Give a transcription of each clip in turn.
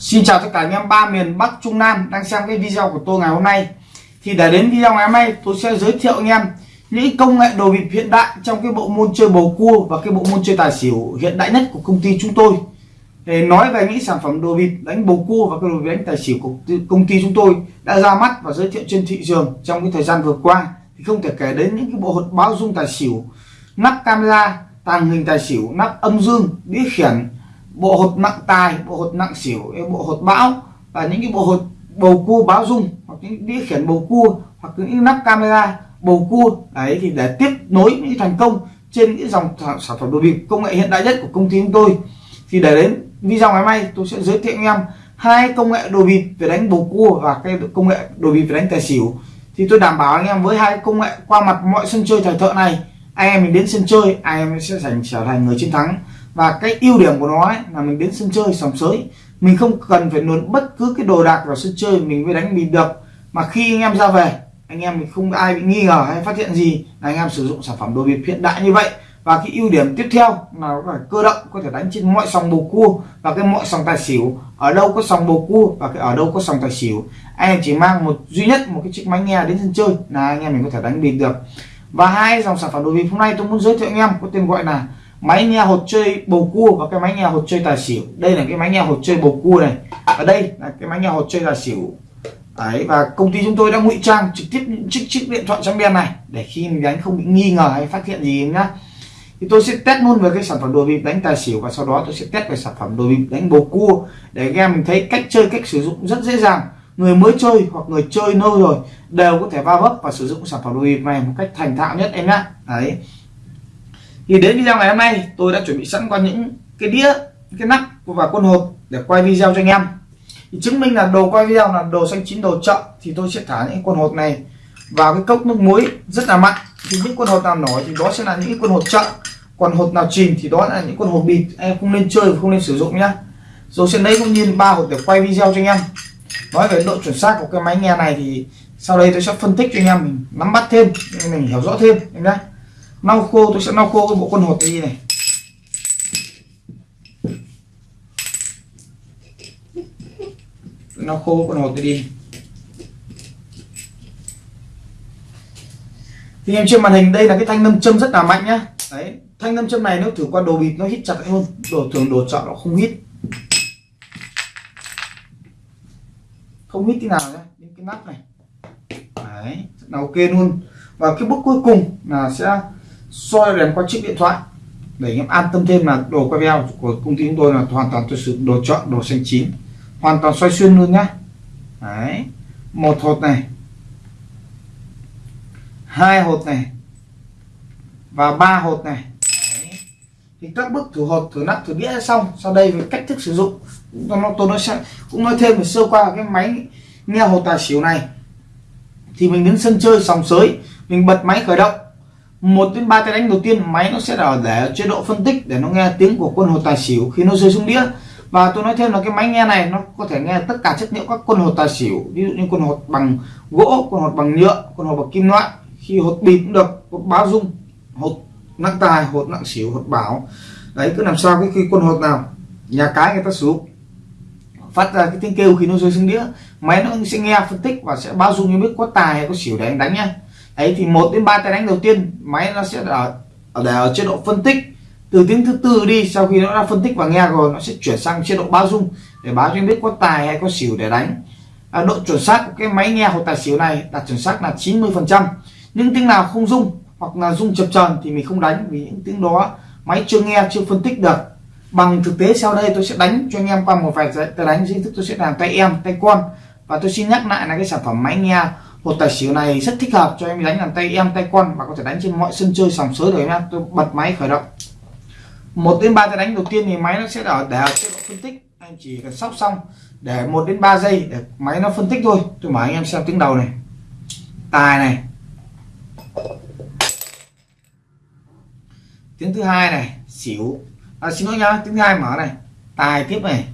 Xin chào tất cả anh em, ba miền Bắc Trung Nam đang xem cái video của tôi ngày hôm nay. Thì để đến video ngày hôm nay, tôi sẽ giới thiệu anh em những công nghệ đồ bịp hiện đại trong cái bộ môn chơi bầu cua và cái bộ môn chơi tài xỉu hiện đại nhất của công ty chúng tôi. Để nói về những sản phẩm đồ bịp đánh bầu cua và cái đồ bịp đánh tài xỉu của công ty chúng tôi đã ra mắt và giới thiệu trên thị trường trong cái thời gian vừa qua. Thì không thể kể đến những cái bộ hột báo dung tài xỉu, nắp camera, tàng hình tài xỉu, nắp âm dương, đĩa khiển bộ hột nặng tài, bộ hột nặng xỉu bộ hột bão, và những cái bộ hột bầu cua báo dung, hoặc những đĩa khiển bầu cua, hoặc những nắp camera bầu cua. Đấy, thì để tiếp nối những thành công trên những dòng sản phẩm đồ bịp công nghệ hiện đại nhất của công ty chúng tôi. Thì để đến video ngày mai, tôi sẽ giới thiệu anh em hai công nghệ đồ bịp về đánh bầu cua và cái công nghệ đồ bịp về đánh tài xỉu. Thì tôi đảm bảo anh em với hai công nghệ qua mặt mọi sân chơi thời thợ này, anh em mình đến sân chơi, anh em sẽ giành trở thành người chiến thắng và cái ưu điểm của nó ấy, là mình đến sân chơi sòng sới. Mình không cần phải luồn bất cứ cái đồ đạc vào sân chơi mình mới đánh bịp được. Mà khi anh em ra về anh em mình không ai bị nghi ngờ hay phát hiện gì là anh em sử dụng sản phẩm đồ bịp hiện đại như vậy. Và cái ưu điểm tiếp theo là nó phải cơ động có thể đánh trên mọi sòng bầu cua và cái mọi sòng tài xỉu. Ở đâu có sòng bầu cua và cái ở đâu có sòng tài xỉu. Anh em chỉ mang một duy nhất một cái chiếc máy nghe đến sân chơi là anh em mình có thể đánh bịp được. Và hai dòng sản phẩm đồ bịp hôm nay tôi muốn giới thiệu anh em có tên gọi là máy nghe hột chơi bầu cua và cái máy nghe hột chơi tài xỉu. Đây là cái máy nghe hột chơi bầu cua này. Ở đây là cái máy nghe hột chơi tài xỉu. Đấy, và công ty chúng tôi đã ngụy trang trực tiếp những chiếc chiếc điện thoại trong đen này để khi mình đánh không bị nghi ngờ hay phát hiện gì nhá. Thì tôi sẽ test luôn về cái sản phẩm đồ bịp đánh tài xỉu và sau đó tôi sẽ test về sản phẩm đồ bịp đánh bầu cua để anh em mình thấy cách chơi, cách sử dụng rất dễ dàng. Người mới chơi hoặc người chơi lâu rồi đều có thể va vấp và sử dụng sản phẩm đồ bịp này một cách thành thạo nhất em nhá. Đấy thì đến video ngày hôm nay, tôi đã chuẩn bị sẵn qua những cái đĩa, cái nắp và quân hộp để quay video cho anh em. Thì chứng minh là đồ quay video là đồ xanh chín đồ chợ, thì tôi sẽ thả những quân hộp này vào cái cốc nước muối rất là mặn. Thì những quân hộp nào nổi thì đó sẽ là những quân hộp chợ. Còn hộp nào chìm thì đó là những con hộp bịt. Em không nên chơi không nên sử dụng nhá. Rồi sẽ lấy cũng nhiên ba hộp để quay video cho anh em. Nói về độ chuẩn xác của cái máy nghe này thì sau đây tôi sẽ phân tích cho anh em mình nắm bắt thêm mình hiểu rõ thêm em nhé lau khô, tôi sẽ lau khô cái bộ con hột đi này. Lau khô con hột đi. Thì em trên màn hình đây là cái thanh nâm châm rất là mạnh nhá. Đấy, thanh nâm châm này nếu thử qua đồ bịt nó hít chặt hơn. Đồ thường đồ chọn nó không hít. Không hít tí nào nhá những cái nắp này. Đấy là ok luôn. Và cái bước cuối cùng là sẽ soi đèn qua chiếc điện thoại để anh em an tâm thêm là đồ quay video của công ty chúng tôi là hoàn toàn tôi sử đồ chọn, đồ xanh chín. Hoàn toàn xoay xuyên luôn nhá. Đấy. Một hột này. Hai hột này. Và ba hột này. Đấy. thì các bước thử hột, thử nắp, thử đĩa xong. Sau đây về cách thức sử dụng. Nó tôi nói sẽ cũng nói thêm về sơ qua cái máy nghe hột tài xỉu này. Thì mình đến sân chơi sòng sới. Mình bật máy khởi động một đến ba tay đánh đầu tiên, máy nó sẽ ở để chế độ phân tích, để nó nghe tiếng của quân hột tài xỉu khi nó rơi xuống đĩa. Và tôi nói thêm là cái máy nghe này, nó có thể nghe tất cả chất liệu các quân hột tài xỉu, ví dụ như quân hột bằng gỗ, quân hột bằng nhựa, quân hột bằng kim loại. Khi hột bịp cũng được, hột báo dung, hột nặng tài, hột nặng xỉu, hột bảo. Đấy, cứ làm sao cái khi quân hột nào, nhà cái người ta sử dụng phát ra cái tiếng kêu khi nó rơi xuống đĩa, máy nó sẽ nghe phân tích và sẽ báo dung như biết có tài hay có xỉu để anh đánh nhá ấy thì một đến ba tay đánh đầu tiên máy nó sẽ ở ở để ở chế độ phân tích. Từ tiếng thứ tư đi sau khi nó đã phân tích và nghe rồi nó sẽ chuyển sang chế độ báo dung để báo cho em biết có tài hay có xỉu để đánh. À, độ chuẩn xác của cái máy nghe hột tài xỉu này đạt chuẩn xác là 90 phần trăm. Những tiếng nào không dung hoặc là dung chập tròn thì mình không đánh vì những tiếng đó máy chưa nghe chưa phân tích được. Bằng thực tế sau đây tôi sẽ đánh cho anh em qua một vài tay đánh dưới thức tôi sẽ làm tay em tay con. Và tôi xin nhắc lại là cái sản phẩm máy nghe một tài xỉu này rất thích hợp cho em đánh làm tay em tay con và có thể đánh trên mọi sân chơi sòng sới rồi em tôi bật máy khởi động. Một đến ba tay đánh đầu tiên thì máy nó sẽ ở để chế độ phân tích. Anh chỉ cần sóc xong để một đến 3 giây để máy nó phân tích thôi. Tôi mở anh em xem tiếng đầu này. Tài này. Tiếng thứ hai này xỉu. À, xin lỗi nhá tiếng thứ hai mở này. Tài tiếp này.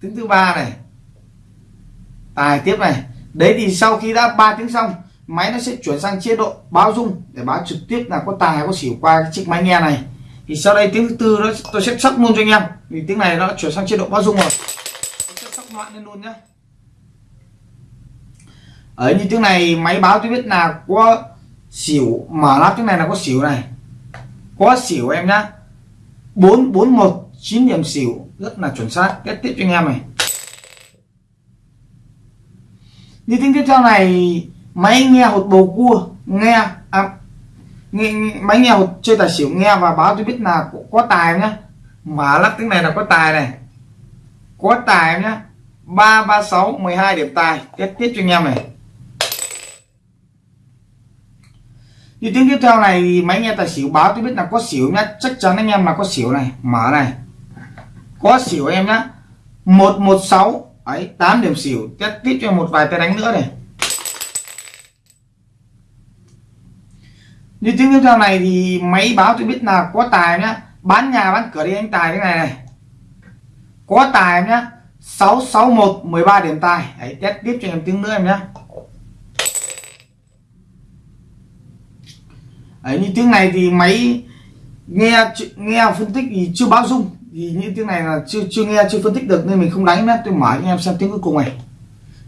Tiếng thứ ba này tài tiếp này. Đấy thì sau khi đã ba tiếng xong, máy nó sẽ chuyển sang chế độ báo dung để báo trực tiếp là có tài, có xỉu qua cái chiếc máy nghe này. Thì sau đây tiếng thứ tư đó, tôi sẽ sắp luôn cho anh em. Vì tiếng này nó chuyển sang chế độ báo dung rồi. Tôi sẽ sắp loạn lên luôn nhé ở như tiếng này, máy báo tôi biết là có xỉu, mở lắp tiếng này là có xỉu này. Có xỉu em nhá. Bốn bốn một chín điểm xỉu, rất là chuẩn xác. Kết tiếp cho anh em này. như tiếng tiếp theo này máy nghe hột bầu cua nghe à, nghe, máy nghe hột chơi tài xỉu nghe và báo tôi biết là có, có tài nhá? Mà lắc tiếng này là có tài này. Có tài nhá? 336 12 điểm tài tiếp tiếp cho anh em này. Như tiếng tiếp theo này máy nghe tài xỉu báo tôi biết là có xỉu nhá chắc chắn anh em là có xỉu này. Mở này. Có xỉu em nhá. 116 Đấy, 8 điểm xỉu. Test tiếp cho một vài tay đánh nữa này. Như tiếng tiếp theo này thì máy báo tôi biết là có tài nhá. Bán nhà bán cửa đi anh tài cái này này. Có tài em nhá 661 13 điểm tài. Đấy, test tiếp cho em tiếng nữa em nhá. Đấy, như tiếng này thì máy nghe nghe phân tích thì chưa báo dung thì như tiếng này là chưa chưa nghe, chưa phân tích được nên mình không đánh nhé tôi mở cho em xem tiếng cuối cùng này.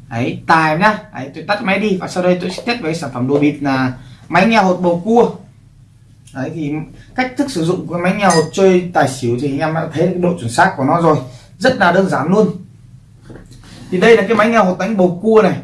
Ấy tài nhá. Ấy tôi tắt máy đi và sau đây tôi sẽ test với sản phẩm đồ bịt là máy nghe hột bầu cua. Đấy, thì cách thức sử dụng của máy nghe hột chơi tài xỉu thì anh em đã thấy cái độ chuẩn xác của nó rồi. Rất là đơn giản luôn. Thì đây là cái máy nghe hột đánh bầu cua này.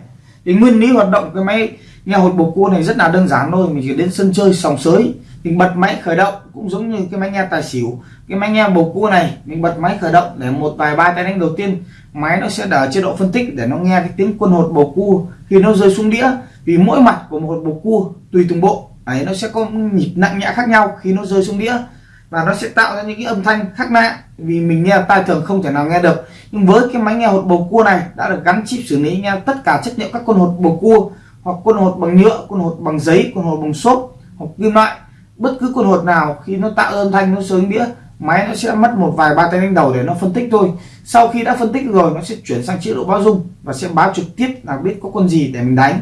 Thì nguyên lý hoạt động cái máy nghe hột bầu cua này rất là đơn giản thôi. Mình chỉ đến sân chơi, sòng sới mình bật máy khởi động cũng giống như cái máy nghe tài xỉu. Cái máy nghe bầu cua này, mình bật máy khởi động để một vài ba tay đánh đầu tiên. Máy nó sẽ ở chế độ phân tích để nó nghe cái tiếng quân hột bầu cua khi nó rơi xuống đĩa. Vì mỗi mặt của một hột bầu cua, tùy từng bộ, ấy, nó sẽ có nhịp nặng nhẹ khác nhau khi nó rơi xuống đĩa. Và nó sẽ tạo ra những cái âm thanh khác lạ vì mình nghe tai thường không thể nào nghe được. Nhưng với cái máy nghe hột bầu cua này, đã được gắn chip xử lý nghe tất cả chất liệu các con hột bầu cua, hoặc quân hột bằng nhựa quân hột bằng giấy quân hột bằng xốp, hoặc kim loại bất cứ con hột nào, khi nó tạo âm thanh, nó sướng đĩa, máy nó sẽ mất một vài ba tay đánh đầu để nó phân tích thôi. Sau khi đã phân tích rồi, nó sẽ chuyển sang chế độ báo dung và sẽ báo trực tiếp là biết có con gì để mình đánh.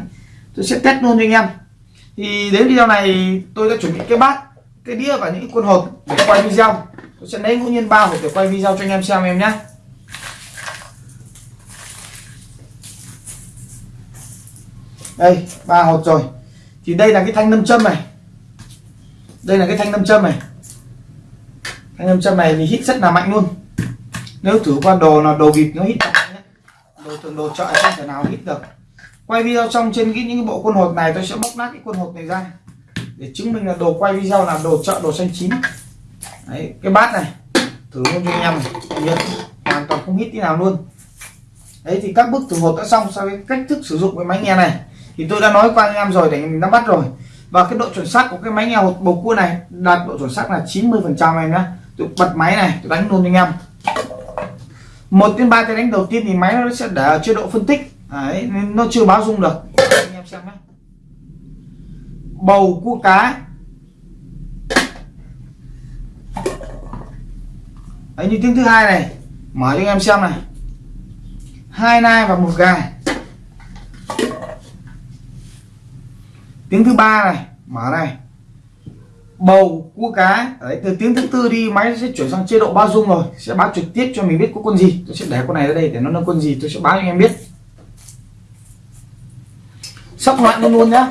Tôi sẽ test luôn cho anh em. Thì đến video này, tôi đã chuẩn bị cái bát, cái đĩa và những con hột để quay video. Tôi sẽ lấy ngẫu nhiên ba hột để quay video cho anh em xem em nhé. Đây, ba hột rồi. Thì đây là cái thanh nâm châm này đây là cái thanh nam châm này. Thanh nam châm này thì hít rất là mạnh luôn. Nếu thử qua đồ là đồ vịt nó hít đồ thường đồ chợ không thể nào hít được. Quay video xong trên cái những bộ quân hột này tôi sẽ bóc nát cái quân hột này ra. Để chứng minh là đồ quay video là đồ chợ đồ xanh chín. Đấy, cái bát này, thử luôn cho anh em này. Hoàn toàn không hít tí nào luôn. Đấy, thì các bước thử hột đã xong sau cái cách thức sử dụng cái máy nghe này. Thì tôi đã nói qua anh em rồi, để mình nắm bắt rồi và cái độ chuẩn xác của cái máy nghe hột bầu cua này đạt độ chuẩn xác là 90 phần trăm em nhá. Tôi bật máy này tôi đánh luôn anh em. Một đến ba cái đánh đầu tiên thì máy nó sẽ để ở chế độ phân tích. Đấy, nên nó chưa báo dung được. Anh em xem nhé bầu cua cá. Đấy, như tiếng thứ hai này. Mở cho anh em xem này. Hai nai và một gà. Tiếng thứ ba này, mở này. Bầu cua cá. Đấy, từ tiếng thứ tư đi, máy sẽ chuyển sang chế độ bao dung rồi. Sẽ báo trực tiếp cho mình biết có con gì. Tôi sẽ để con này ra đây để nó là con gì, tôi sẽ báo cho anh em biết. Sắp loạn luôn luôn nhá.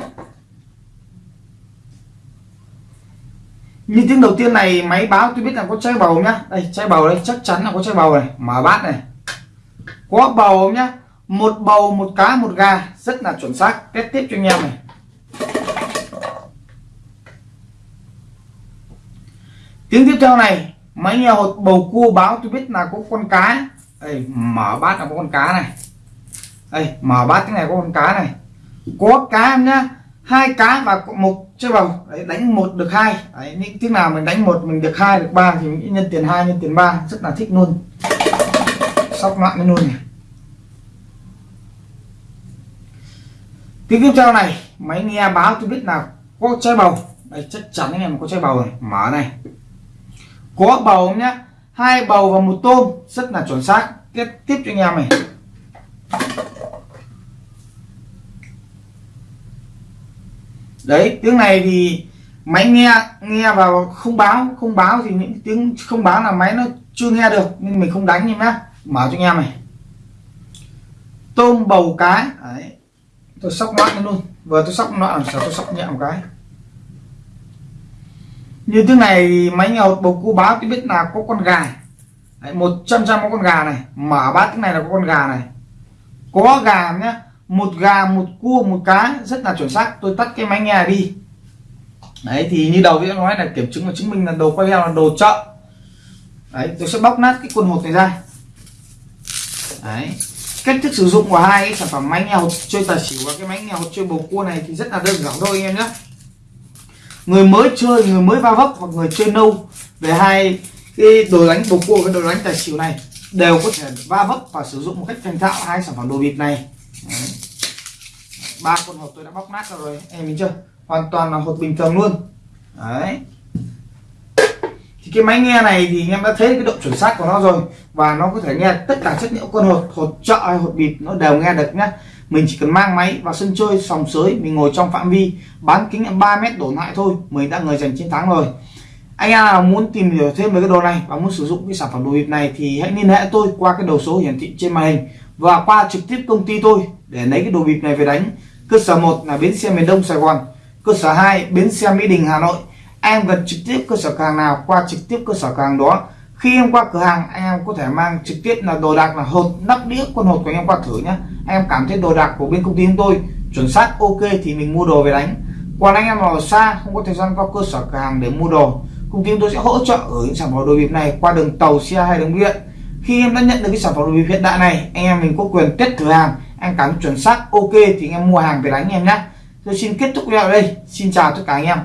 Như tiếng đầu tiên này, máy báo tôi biết là có chai bầu nhá. Đây, chai bầu đây, chắc chắn là có chai bầu này. Mở bát này. Có bầu nhá? Một bầu, một cá, một gà. Rất là chuẩn xác. Test tiếp cho anh em này. Tiếng tiếp theo này máy nghe hột bầu cua báo tôi biết là có con cá. Đây mở bát là có con cá này. Đây mở bát cái này có con cá này. Có cá em nhá hai cá và một chơi bầu đấy, đánh một được hai. Đấy, những tiếng nào mình đánh một mình được hai được ba thì mình nhân tiền hai nhân tiền ba. Rất là thích luôn. Sóc loạn luôn này. Tiếng tiếp theo này máy nghe báo tôi biết là có chơi bầu. Đây chắc chắn anh em có chơi bầu này mở này có bầu nhá? Hai bầu và một tôm. Rất là chuẩn xác. Tiếp tiếp cho anh em này. Đấy, tiếng này thì máy nghe nghe vào không báo không báo thì những tiếng không báo là máy nó chưa nghe được nên mình không đánh em nhá. Mở cho anh em này. Tôm bầu cái. Đấy. Tôi sóc loạn luôn. Vừa tôi sóc loạn làm sao tôi sóc nhẹ một cái như thế này máy nghe bầu cua báo tôi biết là có con gà một trăm trăm có con gà này. Mở bát cái này là có con gà này. Có gà nhé một gà, một cua, một cá, rất là chuẩn xác. Tôi tắt cái máy nghe đi. Đấy, thì như đầu tôi nói là kiểm chứng và chứng minh là đồ quay video là đồ chợ. Đấy, tôi sẽ bóc nát cái quần hột này ra. Đấy, cách thức sử dụng của hai cái sản phẩm máy nghe hột chơi tài xỉu và cái máy nghe hột chơi bầu cua này thì rất là đơn giản thôi anh em nhé người mới chơi, người mới va vấp hoặc người chơi nâu về hai cái đồ đánh bầu cua với đồ đánh tài xỉu này đều có thể va vấp và sử dụng một cách thành thạo hai sản phẩm đồ bịp này. Ba con hộp tôi đã bóc nát rồi, em nhìn chưa? Hoàn toàn là hộp bình thường luôn. Đấy. Thì cái máy nghe này thì em đã thấy cái độ chuẩn xác của nó rồi và nó có thể nghe tất cả chất liệu con hột hột trợ hay hột bịp nó đều nghe được nhá mình chỉ cần mang máy vào sân chơi sòng sới, mình ngồi trong phạm vi, bán kính 3 mét đổ lại thôi, mình đã người giành chiến thắng rồi. Anh em nào muốn tìm hiểu thêm về cái đồ này và muốn sử dụng cái sản phẩm đồ bịp này thì hãy liên hệ tôi qua cái đầu số hiển thị trên màn hình và qua trực tiếp công ty tôi để lấy cái đồ bịp này về đánh. Cơ sở 1 là bến xe miền Đông Sài Gòn, cơ sở 2 bến xe Mỹ Đình, Hà Nội. Em gần trực tiếp cơ sở cửa hàng nào, qua trực tiếp cơ sở cửa hàng đó. Khi em qua cửa hàng anh em có thể mang trực tiếp là đồ đạc là hột nắp đĩa, con hột của anh em qua thử nhé anh em cảm thấy đồ đạc của bên công ty chúng tôi chuẩn xác, ok thì mình mua đồ về đánh. Còn anh em ở xa không có thời gian qua cơ sở cửa hàng để mua đồ, công ty chúng tôi sẽ hỗ trợ ở những sản phẩm đồ bịp này qua đường tàu, xe hay đường điện. Khi em đã nhận được cái sản phẩm đồ bịp hiện đại này, anh em mình có quyền test thử hàng. Anh cảm chuẩn xác, ok thì anh em mua hàng về đánh em nhé. Tôi xin kết thúc video ở đây. Xin chào tất cả anh em.